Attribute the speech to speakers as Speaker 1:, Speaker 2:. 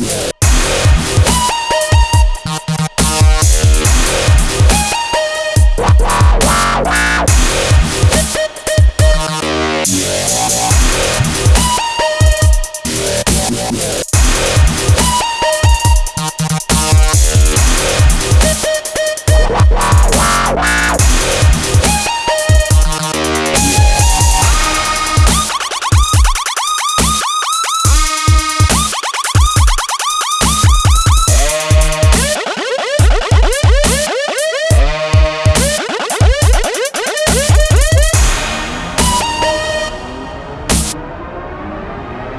Speaker 1: Yeah.